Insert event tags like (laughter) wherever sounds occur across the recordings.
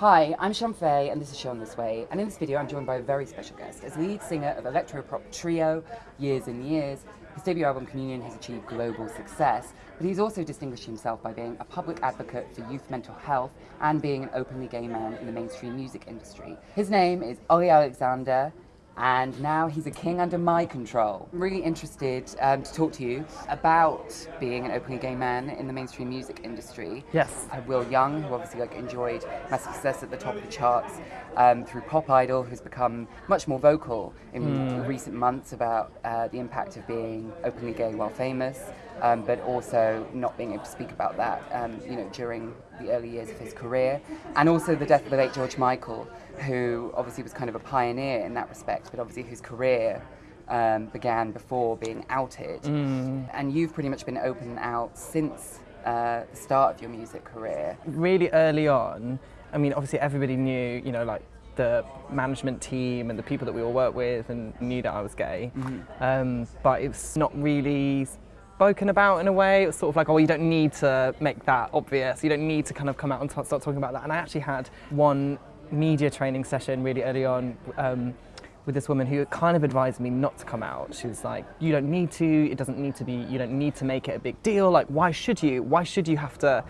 Hi, I'm Shon Faye and this is Shon This Way and in this video I'm joined by a very special guest. As lead singer of electro-pop trio Years and Years, his debut album Communion has achieved global success, but he's also distinguished himself by being a public advocate for youth mental health and being an openly gay man in the mainstream music industry. His name is Olly Alexander and now he's a king under my control. I'm really interested um, to talk to you about being an openly gay man in the mainstream music industry. Yes. I Will Young, who obviously like enjoyed massive success at the top of the charts um, through Pop Idol, who's become much more vocal in mm. recent months about uh, the impact of being openly gay while famous um, but also not being able to speak about that, um, you know, during the early years of his career, and also the death of the late George Michael, who obviously was kind of a pioneer in that respect, but obviously whose career um, began before being outed, mm. and you've pretty much been open and out since uh, the start of your music career. Really early on, I mean, obviously everybody knew, you know, like the management team and the people that we all work with and knew that I was gay. Mm -hmm. um, but it's not really spoken about in a way. It was sort of like, oh, you don't need to make that obvious. You don't need to kind of come out and start talking about that. And I actually had one media training session really early on um, with this woman who kind of advised me not to come out. She was like, you don't need to, it doesn't need to be, you don't need to make it a big deal. Like, why should you? Why should you have to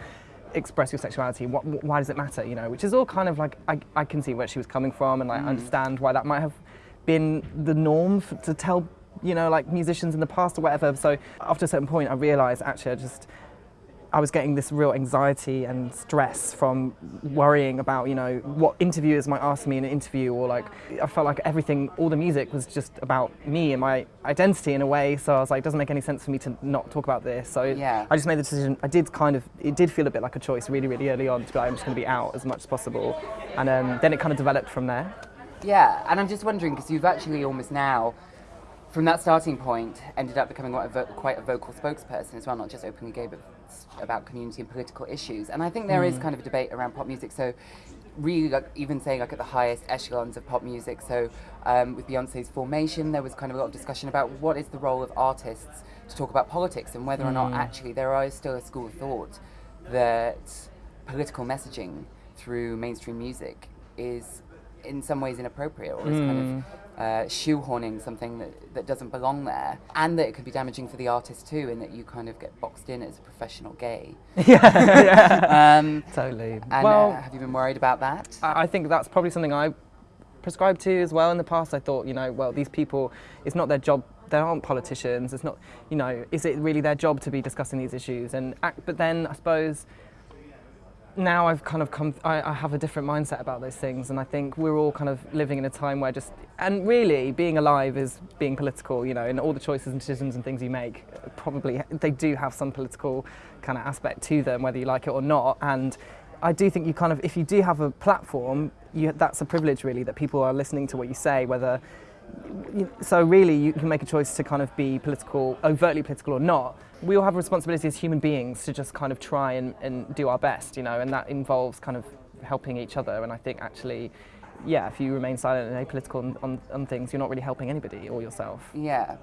express your sexuality? What, why does it matter? You know, which is all kind of like, I, I can see where she was coming from and like mm. understand why that might have been the norm for, to tell you know, like musicians in the past or whatever. So after a certain point, I realized actually I just, I was getting this real anxiety and stress from worrying about, you know, what interviewers might ask me in an interview or like, I felt like everything, all the music was just about me and my identity in a way. So I was like, it doesn't make any sense for me to not talk about this. So yeah. I just made the decision, I did kind of, it did feel a bit like a choice really, really early on to be like, I'm just going to be out as much as possible. And um, then it kind of developed from there. Yeah, and I'm just wondering, because you've actually almost now from that starting point, ended up becoming quite a, quite a, vocal spokesperson as well, not just openly gay, but about community and political issues. And I think there mm. is kind of a debate around pop music. So really like, even saying like at the highest echelons of pop music. So um, with Beyonce's formation, there was kind of a lot of discussion about what is the role of artists to talk about politics and whether mm. or not mm. actually there is still a school of thought that political messaging through mainstream music is in some ways inappropriate or is mm. kind of mm. Uh, shoehorning something that, that doesn't belong there and that it could be damaging for the artist too in that you kind of get boxed in as a professional gay. (laughs) yeah, yeah. (laughs) Um, totally. And uh, well, uh, have you been worried about that? I think that's probably something I prescribed to as well in the past. I thought, you know, well, these people, it's not their job they aren't politicians. It's not, you know, is it really their job to be discussing these issues? And but then I suppose now I've kind of come, I, I, have a different mindset about those things and I think we're all kind of living in a time where just, and really being alive is being political, you know, and all the choices and decisions and things you make, probably they do have some political kind of aspect to them, whether you like it or not. And I do think you kind of, if you do have a platform, you, that's a privilege really, that people are listening to what you say, whether, so really you can make a choice to kind of be political, overtly political or not, we all have a responsibility as human beings to just kind of try and, and do our best, you know, and that involves kind of helping each other. And I think actually, yeah, if you remain silent and apolitical on, on, on things, you're not really helping anybody or yourself. Yeah.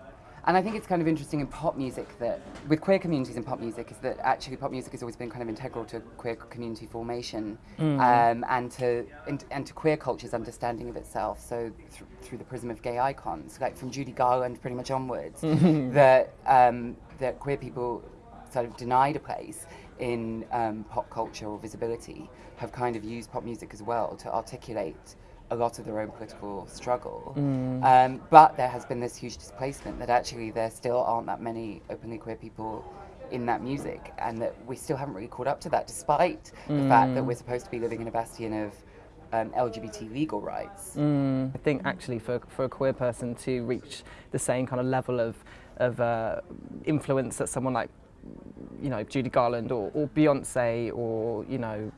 And I think it's kind of interesting in pop music that, with queer communities in pop music, is that actually pop music has always been kind of integral to queer community formation mm. um, and to and, and, to queer culture's understanding of itself. So th through the prism of gay icons, like from Judy Garland pretty much onwards, (laughs) that um, that queer people sort of denied a place in um, pop culture or visibility have kind of used pop music as well to articulate a lot of their own political struggle. Mm. Um, but there has been this huge displacement that actually there still aren't that many openly queer people in that music and that we still haven't really caught up to that despite mm. the fact that we're supposed to be living in a bastion of um, LGBT legal rights. Mm. I think actually for, for a queer person to reach the same kind of level of of uh, influence that someone like, you know, Judy Garland or, or Beyonce or, you know,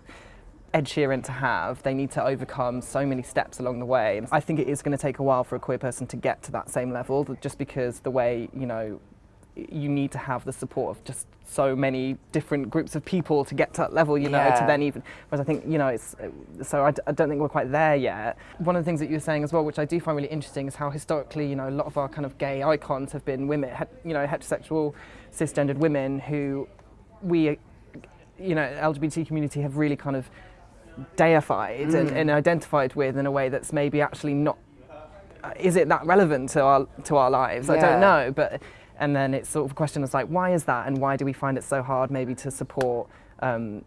Ed Sheeran to have, they need to overcome so many steps along the way. I think it is going to take a while for a queer person to get to that same level, just because the way, you know, you need to have the support of just so many different groups of people to get to that level, you know, yeah. to then even, whereas I think, you know, it's, so I d I don't think we're quite there yet. One of the things that you were saying as well, which I do find really interesting, is how historically, you know, a lot of our kind of gay icons have been women, you know, heterosexual, cisgendered women who we, you know, LGBT community have really kind of deified and, and identified with in a way that's maybe actually not. uh, Is it that relevant to our to our lives? I don't know, but and then it's sort of a question of like, why is that, and why do we find it so hard maybe to support um,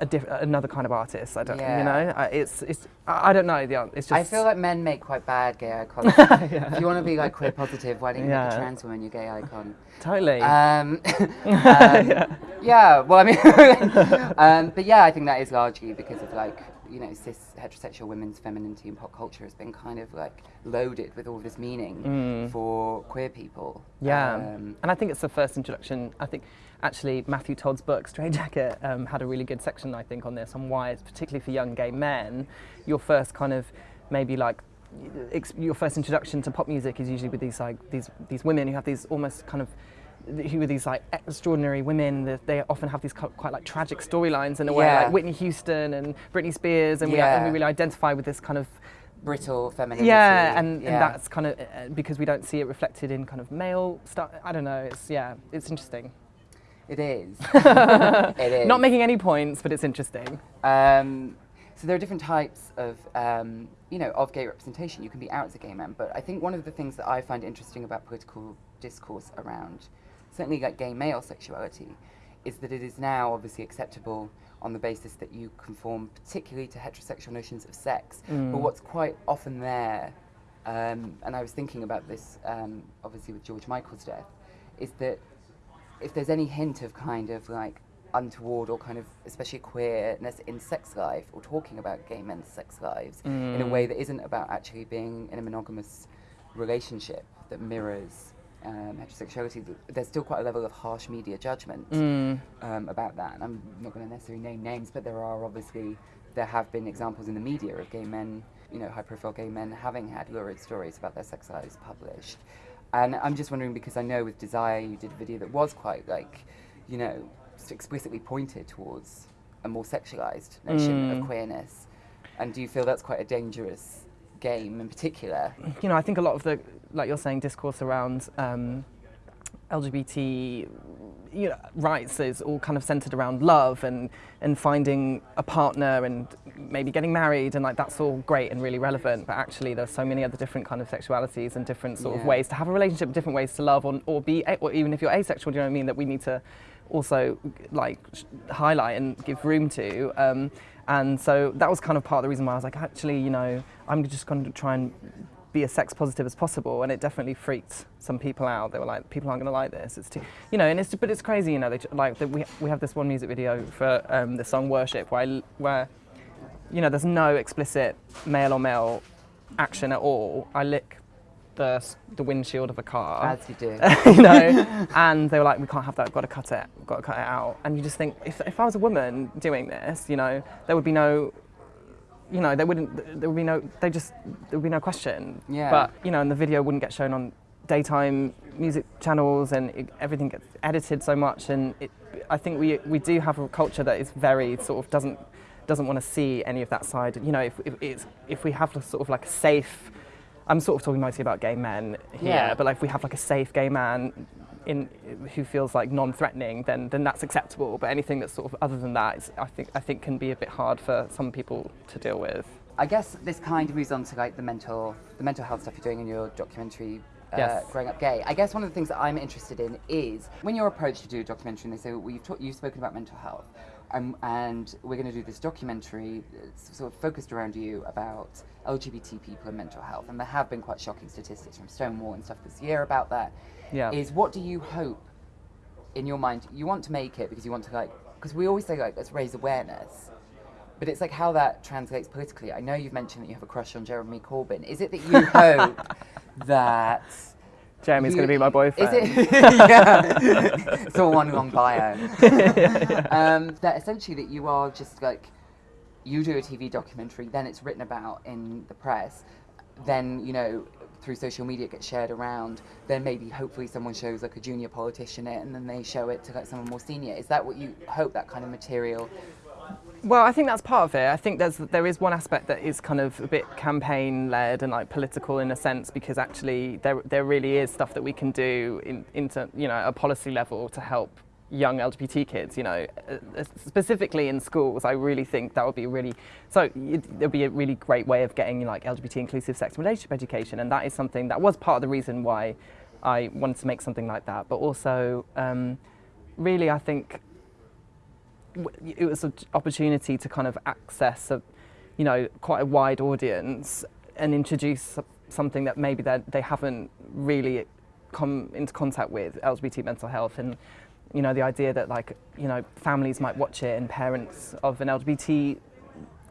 a diff- another kind of artist? I don't, Yeah. you know, I- it's it's I I don't know. The an- it's just I feel like men make quite bad gay icons. (laughs) If you want to be like queer positive, why don't you make a trans woman your gay icon? totally. Um, (laughs) (laughs) um, yeah. well, I mean, um, but yeah, I think that is largely because of like, you know, cis heterosexual women's femininity in pop culture has been kind of like loaded with all this meaning for queer people. Mm. Yeah, Um, and I think it's the first introduction. I think actually Matthew Todd's book Straight Jacket um, had a really good section I think on this on why it's particularly for young gay men. Your first kind of maybe like your first introduction to pop music is usually with these like these these women who have these almost kind of who are these like extraordinary women that they often have these quite like tragic storylines in a way Yeah. like Whitney Houston and Britney Spears and, we, and we really identify with this kind of brittle femininity. yeah, and, yeah. and that's kind of uh, because we don't see it reflected in kind of male stuff. I don't know. It's yeah, it's interesting. It is. (laughs) it is. Not making any points, but it's interesting. Um, so there are different types of, um, you know, of gay representation. You can be out as a gay man, but I think one of the things that I find interesting about political discourse around, certainly like gay male sexuality, is that it is now obviously acceptable on the basis that you conform particularly to heterosexual notions of sex. But what's quite often there, um, and I was thinking about this um, obviously with George Michael's death, is that if there's any hint of kind of like untoward or kind of especially queerness in sex life or talking about gay men's sex lives in a way that isn't about actually being in a monogamous relationship that mirrors um, heterosexuality, there's still quite a level of harsh media judgment um, about that. And I'm not going to necessarily name names, but there are obviously, there have been examples in the media of gay men, you know, high profile gay men having had lurid stories about their sex lives published. And I'm just wondering because I know with Desire you did a video that was quite like, you know, just explicitly pointed towards a more sexualized notion of queerness. And do you feel that's quite a dangerous game in particular? You know, I think a lot of the, like you're saying, discourse around um, LGBT you know, rights is all kind of centered around love and, and finding a partner and maybe getting married and like that's all great and really relevant but actually there's so many other different kind of sexualities and different sort of ways to have a relationship different ways to love or, or be or even if you're asexual do you know what I mean that we need to also like highlight and give room to um, and so that was kind of part of the reason why I was like actually you know I'm just going to try and be as sex positive as possible. And it definitely freaked some people out. They were like people aren't going to like this. It's too you know and it's but it's crazy you know they like we, we have this one music video for um, the song worship where, I where you know there's no explicit male or male action at all. I lick the, the windshield of a car As you do. (laughs) you know, and they were like, we can't have that, we've got to cut it, we've got to cut it out. And you just think, if, if I was a woman doing this, you know, there would be no, you know, there wouldn't, there would be no, they just, there would be no question. Yeah. But, you know, and the video wouldn't get shown on daytime music channels and it, everything gets edited so much. And it, I think we, we do have a culture that is very sort of doesn't, doesn't want to see any of that side. You know, if, if, it's, if we have a sort of like a safe, I'm sort of talking mostly about gay men here, Yeah. but like if we have like a safe gay man in who feels like non-threatening, then then that's acceptable. But anything that's sort of other than that, is, I think I think can be a bit hard for some people to deal with. I guess this kind of moves on to like the mental, the mental health stuff you're doing in your documentary. Uh, Yes. growing up gay. I guess one of the things that I'm interested in is when you're approached to do a documentary and they say, well, you've, talk- you've spoken about mental health, um, and we're going to do this documentary that's sort of focused around you about LGBT people and mental health. And there have been quite shocking statistics from Stonewall and stuff this year about that. Yeah. Is what do you hope in your mind? You want to make it because you want to like, because we always say like, let's raise awareness. But it's like how that translates politically. I know you've mentioned that you have a crush on Jeremy Corbyn. Is it that you (laughs) hope that Jeremy's going to be my boyfriend. Is it? (laughs) yeah. it's all one long bio. (laughs) um, that essentially that you are just like you do a TV documentary, then it's written about in the press, then you know through social media it gets shared around. Then maybe hopefully someone shows like a junior politician it, and then they show it to like someone more senior. Is that what you hope that kind of material? Well, I think that's part of it. I think there's there is one aspect that is kind of a bit campaign led and like political in a sense because actually there there really is stuff that we can do in into you know a policy level to help young LGBT kids, you know, uh, specifically in schools, I really think that would be really, so there'd be a really great way of getting like LGBT inclusive sex and relationship education. And that is something that was part of the reason why I wanted to make something like that. But also, um, really, I think it was an opportunity to kind of access a, you know, quite a wide audience and introduce something that maybe they haven't really come into contact with LGBT mental health and you know the idea that like you know families might watch it and parents of an LGBT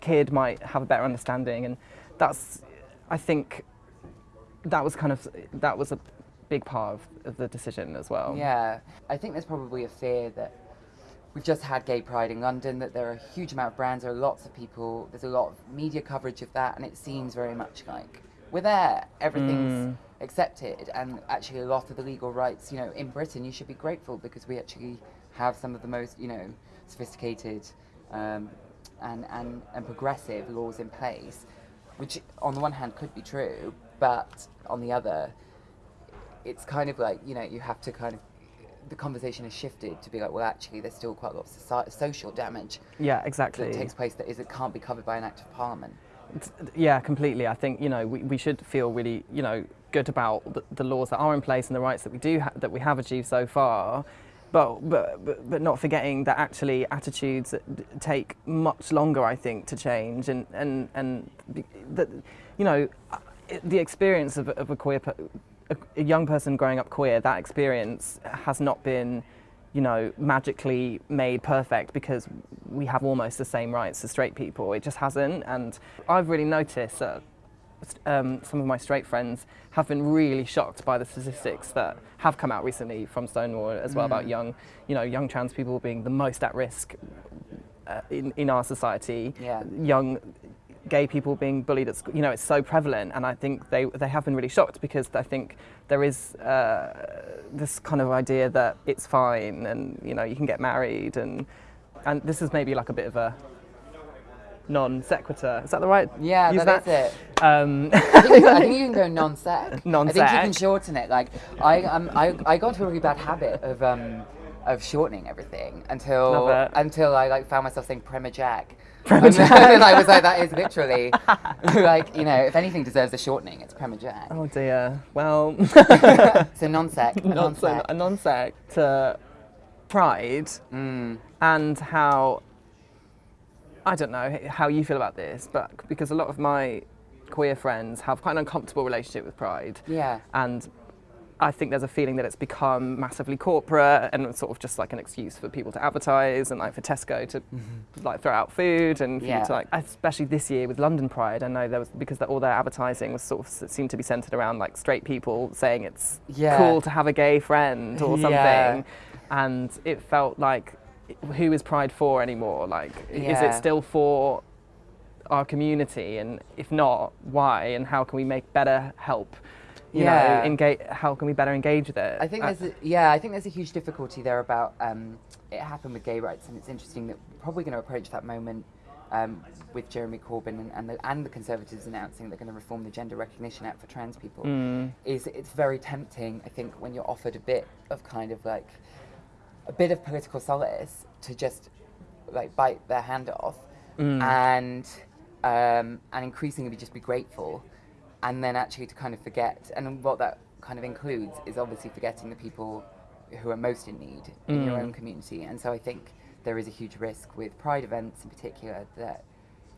kid might have a better understanding and that's I think that was kind of that was a big part of, of the decision as well. Yeah, I think there's probably a fear that we've just had Gay Pride in London, that there are a huge amount of brands, there are lots of people, there's a lot of media coverage of that, and it seems very much like we're there, everything's mm. accepted, and actually a lot of the legal rights, you know, in Britain, you should be grateful because we actually have some of the most, you know, sophisticated um, and, and, and progressive laws in place, which on the one hand could be true, but on the other, it's kind of like, you know, you have to kind of the conversation has shifted to be like, well, actually, there's still quite a lot of society, social damage. Yeah, exactly. That takes place that is it can't be covered by an act of parliament. Yeah, completely. I think you know we, we should feel really you know good about the, the laws that are in place and the rights that we do ha- that we have achieved so far. But, but, but, but not forgetting that actually attitudes take much longer, I think, to change. And, and, and that, you know, uh, the experience of, of a queer, a, a young person growing up queer, that experience has not been you know, magically made perfect because we have almost the same rights as straight people. It just hasn't. And I've really noticed that um, some of my straight friends have been really shocked by the statistics that have come out recently from Stonewall as well mm. about young, you know, young trans people being the most at risk uh, in, in our society. Yeah. Young gay people being bullied at school, you know, it's so prevalent. And I think they, they have been really shocked because I think there is uh, this kind of idea that it's fine and, you know, you can get married. And, and this is maybe like a bit of a non sequitur. Is that the right? Yeah, use that, that? is it. Um. (laughs) I, think, I, think, you can go non sec. (laughs) Non sec. I think you can shorten it. Like I, um, I, I got into a really bad habit of um, of shortening everything until until I like found myself saying Prema Jack. And then (laughs) I was like, that is literally (laughs) like you know, if anything deserves a shortening, it's Prema Jack. Oh dear. Well. (laughs) so non-sec. Non-sec. A non-sec to Pride mm. and how I don't know how you feel about this, but because a lot of my queer friends have quite an uncomfortable relationship with Pride. Yeah. And I think there's a feeling that it's become massively corporate and sort of just like an excuse for people to advertise and like for Tesco to mm-hmm. like throw out food and yeah. to like, especially this year with London Pride, I know there was because all their advertising was sort of seemed to be centered around like straight people saying it's yeah. cool to have a gay friend or something, yeah. and it felt like who is Pride for anymore? Like, is it still for our community, and if not, why? And how can we make better help? You yeah. know, engage, how can we better engage with it? I think there's a, yeah, I think there's a huge difficulty there about um, it happened with gay rights, and it's interesting that we're probably going to approach that moment um, with Jeremy Corbyn and, and, the, and the Conservatives announcing they're going to reform the Gender Recognition Act for trans people. Mm. Is it's very tempting, I think, when you're offered a bit of kind of like a bit of political solace to just like bite their hand off mm. and um, and increasingly just be grateful and then actually to kind of forget, and what that kind of includes is obviously forgetting the people who are most in need in your own mm. community. And so I think there is a huge risk with pride events in particular that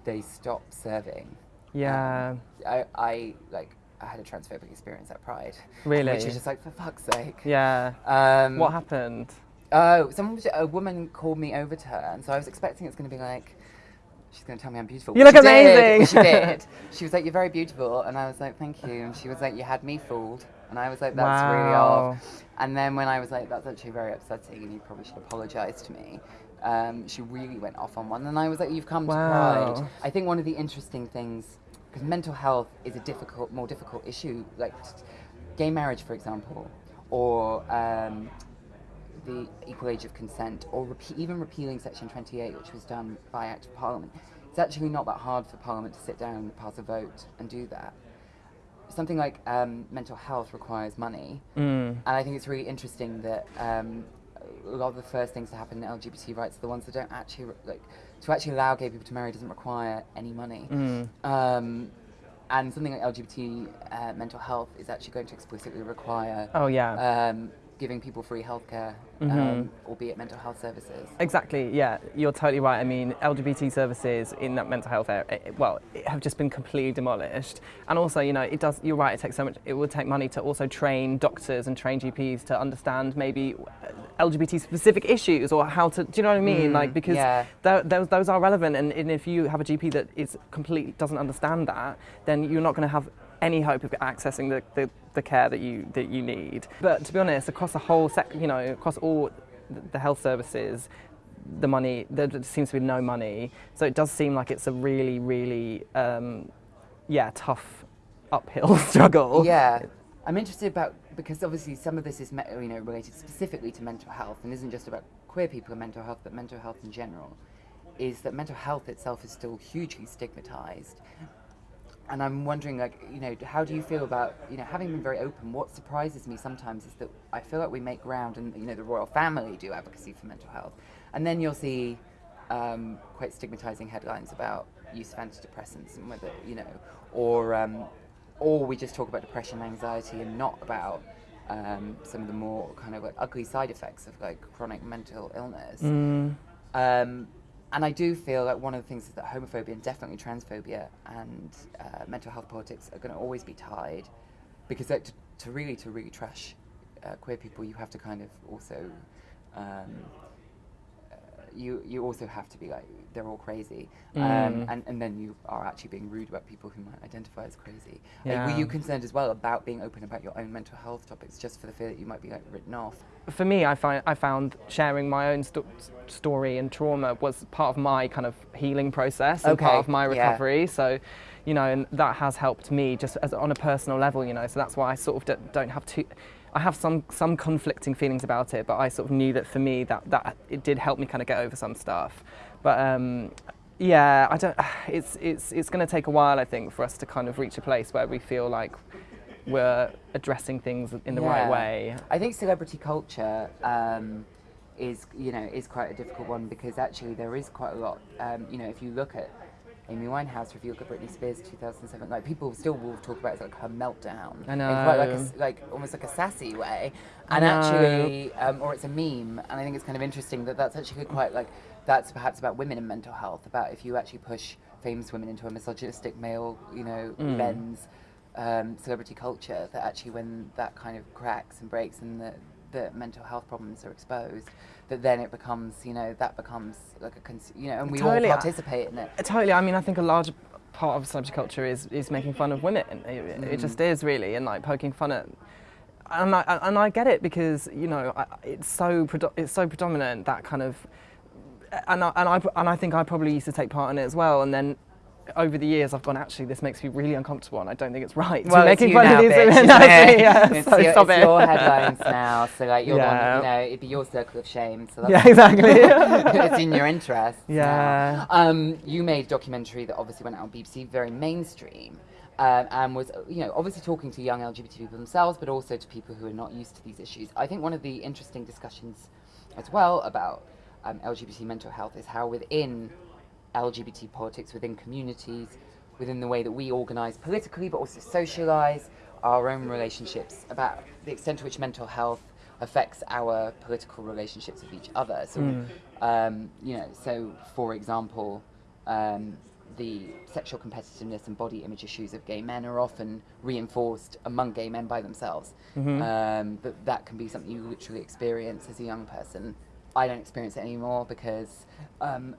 they stop serving. Yeah. Um, I, I like I had a transphobic experience at Pride. Really? Which is just like for fuck's sake. Yeah. Um, what happened? Oh, someone was, a woman called me over to her, and so I was expecting it's going to be like she's going to tell me I'm beautiful. You look she amazing. Did. She did. (laughs) She was like, you're very beautiful. And I was like, thank you. And she was like, you had me fooled. And I was like, that's wow. really off. And then when I was like, that's actually very upsetting and you probably should apologize to me, um, she really went off on one. And I was like, you've come wow. to Pride. I think one of the interesting things, because mental health is a difficult, more difficult issue, like gay marriage, for example, or um, the equal age of consent, or repe- even repealing Section 28, which was done by Act of Parliament, it's actually not that hard for Parliament to sit down and pass a vote and do that. Something like um, mental health requires money, mm. and I think it's really interesting that um, a lot of the first things to happen in LGBT rights are the ones that don't actually like to actually allow gay people to marry doesn't require any money. Mm. Um, and something like LGBT uh, mental health is actually going to explicitly require Oh yeah. um, giving people free healthcare, Mhm. um, albeit mental health services. Exactly, yeah, you're totally right. I mean, LGBT services in that mental health area, well, have just been completely demolished. And also, you know, it does, you're right, it takes so much, it would take money to also train doctors and train GPs to understand maybe LGBT specific issues or how to, do you know what I mean? Mm, like, because yeah. those, those are relevant. And, and if you have a GP that is completely doesn't understand that, then you're not going to have any hope of accessing the, the, the care that you that you need. But to be honest, across the whole sec, you know, across all the- health services, the money there seems to be no money. So it does seem like it's a really, really, um, yeah, tough uphill (laughs) struggle. Yeah, I'm interested about because obviously some of this is you know related specifically to mental health and isn't just about queer people and mental health, but mental health in general. Is that mental health itself is still hugely stigmatized, and I'm wondering like you know how do you feel about you know having been very open? What surprises me sometimes is that I feel like we make ground and you know the royal family do advocacy for mental health, and then you'll see um, quite stigmatizing headlines about use of antidepressants and whether you know or um, or we just talk about depression and anxiety and not about um, some of the more kind of like ugly side effects of like chronic mental illness. Mm, Um, and I do feel that one of the things is that homophobia and definitely transphobia and uh, mental health politics are going to always be tied, because to, to really to really trash uh, queer people, you have to kind of also um, you you also have to be like they're all crazy, um, Mm. and and then you are actually being rude about people who might identify as crazy. Like, were you concerned as well about being open about your own mental health topics, just for the fear that you might be like written off? for me, I find I found sharing my own sto- story and trauma was part of my kind of healing process and part of my yeah. recovery. So, you know, and that has helped me just as on a personal level. You know, so that's why I sort of don't, don't have to. I have some some conflicting feelings about it, but I sort of knew that for me that that it did help me kind of get over some stuff. But um, yeah, I don't. (sighs) It's it's it's going to take a while, I think, for us to kind of reach a place where we feel like we're addressing things in the right way. I think celebrity culture um, is, you know, is quite a difficult one because actually there is quite a lot. Um, you know, if you look at Amy Winehouse, you look at Britney Spears 2007, like people still will talk about it as like her meltdown I in quite like a, know. like almost like a sassy way, and actually, um, or it's a meme, and I think it's kind of interesting that that's actually quite like that's perhaps about women and mental health, about if you actually push famous women into a misogynistic male, you know, Mm. lens um, celebrity culture that actually when that kind of cracks and breaks and the, the mental health problems are exposed that then it becomes you know that becomes like a you know and we Totally, all participate in it Uh, Totally. I mean, I think a large part of celebrity culture is, is making fun of women. It, it just is really, and like poking fun at. And I, and I get it because you know I, it's so it's so predominant that kind of, and I, and I and I think I probably used to take part in it as well. And then over the years, I've gone actually this makes me really uncomfortable, and I don't think it's right. well, making it's you fun now, of these bitch, women. isn't it? (laughs) yeah, it's so your, it's your (laughs) headlines now so like you're the one, you know it'd be your circle of shame so that's Yeah, (laughs) exactly. it's in your interest Yeah. um, you made a documentary that obviously went out on BBC very mainstream um, and was you know obviously talking to young LGBT people themselves but also to people who are not used to these issues I think one of the interesting discussions as well about um, LGBT mental health is how within LGBT politics, within communities, within the way that we organise politically, but also socialise our own relationships, about the extent to which mental health affects our political relationships with each other. So, um, you know, so for example, um, the sexual competitiveness and body image issues of gay men are often reinforced among gay men by themselves. Um, but that can be something you literally experience as a young person. I don't experience it anymore because um,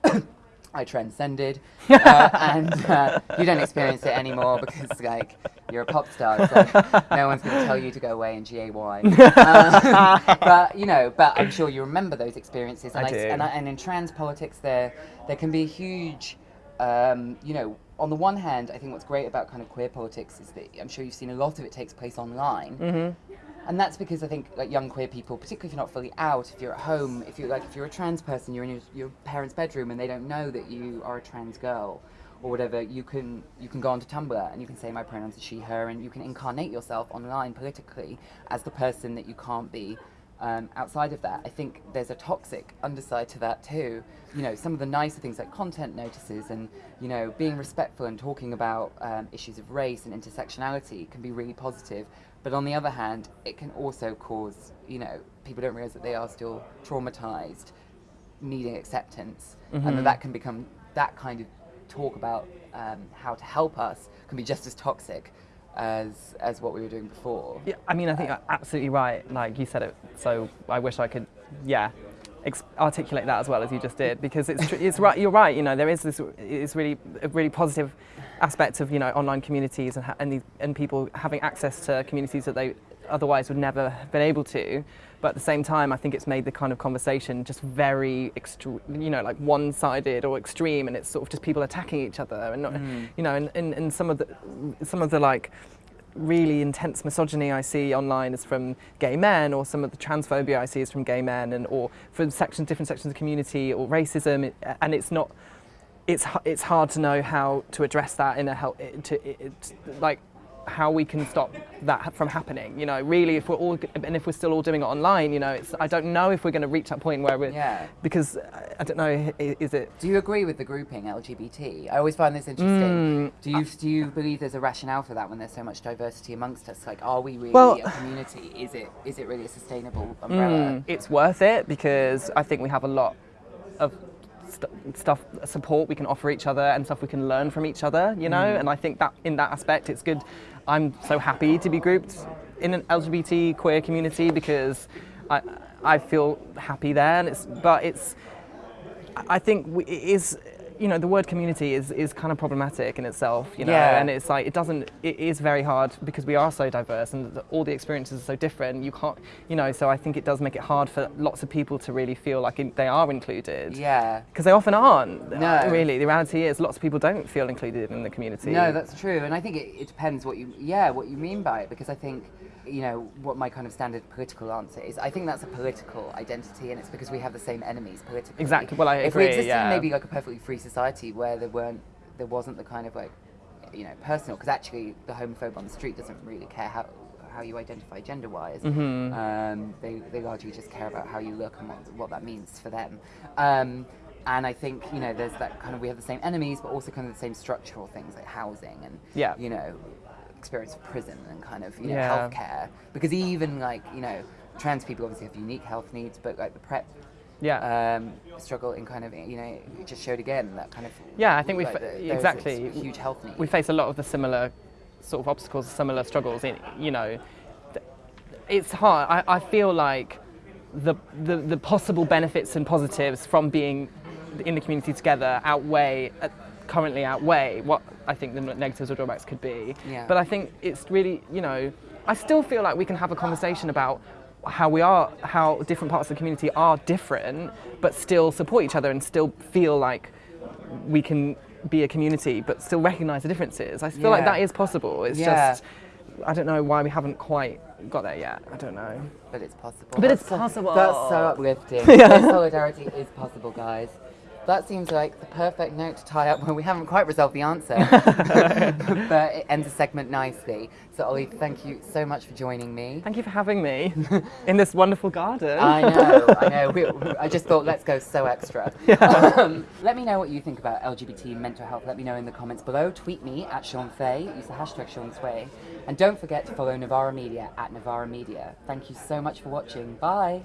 I transcended, (laughs) uh, and uh, you don't experience it anymore because like you're a pop star. So no one's going to tell you to go away in GAY. (laughs) Um, but you know, but I'm sure you remember those experiences. And I do. and, I, and in trans politics, there there can be a huge, um, you know. On the one hand, I think what's great about kind of queer politics is that I'm sure you've seen a lot of it takes place online, Mm-hmm. And that's because I think like young queer people, particularly if you're not fully out, if you're at home, if you're like if you're a trans person, you're in your, your parents' bedroom and they don't know that you are a trans girl or whatever, you can you can go onto Tumblr and you can say my pronouns are she her and you can incarnate yourself online politically as the person that you can't be Um, outside of that, I think there's a toxic underside to that too. You know, some of the nicer things like content notices and you know being respectful and talking about um, issues of race and intersectionality can be really positive. But on the other hand, it can also cause you know people don't realize that they are still traumatized, needing acceptance, and that that can become that kind of talk about um, how to help us can be just as toxic as as what we were doing before. Yeah, I mean, I think you're absolutely right. Like you said it, so I wish I could, yeah, ex- articulate that as well as you just did because it's tr- it's right. You're right. You know, there is this is really a really positive aspect of you know online communities and and, these, and people having access to communities that they otherwise would never have been able to. But at the same time, I think it's made the kind of conversation just very, you know, like one-sided or extreme, and it's sort of just people attacking each other, and not, mm. you know, and, and, and some of the some of the like really intense misogyny I see online is from gay men, or some of the transphobia I see is from gay men, and or from sections, different sections of the community, or racism, and it's not. It's it's hard to know how to address that in a help to it, it, like how we can stop that from happening. You know, really, if we're all and if we're still all doing it online, you know, it's I don't know if we're going to reach that point where we're Yeah. because uh, I don't know is it Do you agree with the grouping LGBT? I always find this interesting. Mm, do you do you believe there's a rationale for that when there's so much diversity amongst us? Like, are we really Well- a community? Is it is it really a sustainable umbrella? Mm, it's worth it because I think we have a lot of st- stuff, support we can offer each other and stuff we can learn from each other, you know? Mm. And I think that in that aspect, it's good. I'm so happy to be grouped in an LGBT queer community because I, I feel happy there. And it's, but it's, I think we, it is, you know, the word community is, is kind of problematic in itself, you know, Yeah. and it's like, it doesn't, it is very hard because we are so diverse and all the experiences are so different. You can't, you know, so I think it does make it hard for lots of people to really feel like in, they are included. Yeah. Because they often aren't. No. uh, Really, the reality is lots of people don't feel included in the community. No, that's true, and I think it, it depends what you yeah what you mean by it because I think you know what my kind of standard political answer is. I think that's a political identity, and it's because we have the same enemies politically. Exactly, well, I if we existed yeah. in maybe like a perfectly free society where there weren't there wasn't the kind of like you know personal because actually the homophobe on the street doesn't really care how how you identify gender wise. Mm-hmm. Um, they they largely just care about how you look and what, what that means for them. Um, and I think you know there's that kind of we have the same enemies, but also kind of the same structural things like housing and Yeah. you know experience of prison and kind of you know Yeah. healthcare. Because even like you know trans people obviously have unique health needs, but like the PrEP Yeah. um, struggle in kind of you know just showed again that kind of Yeah, I think we like, the- exactly. huge health needs. we face a lot of the similar sort of obstacles, similar struggles. In you know, it's hard. I, I feel like the, the the possible benefits and positives from being in the community together outweigh uh, currently outweigh what I think the negatives or drawbacks could be. Yeah. But I think it's really you know, I still feel like we can have a conversation about how we are, how different parts of the community are different, but still support each other and still feel like we can be a community but still recognize the differences. I feel like that is possible. It's Yeah. just I don't know why we haven't quite got there yet. I don't know. But it's possible. But it's That's so- possible. That's so uplifting. (laughs) That Solidarity is possible, guys. That seems like the perfect note to tie up when we haven't quite resolved the answer. (laughs) (laughs) but it ends the segment nicely. So, Olly, thank you so much for joining me. Thank you for having me (laughs) in this wonderful garden. I know, I know. We, I just thought, let's go so extra. Um, let me know what you think about LGBT mental health. Let me know in the comments below. Tweet me at Shon Faye. Use the hashtag Sean Sway. And don't forget to follow Novara Media at Novara Media. Thank you so much for watching. Bye.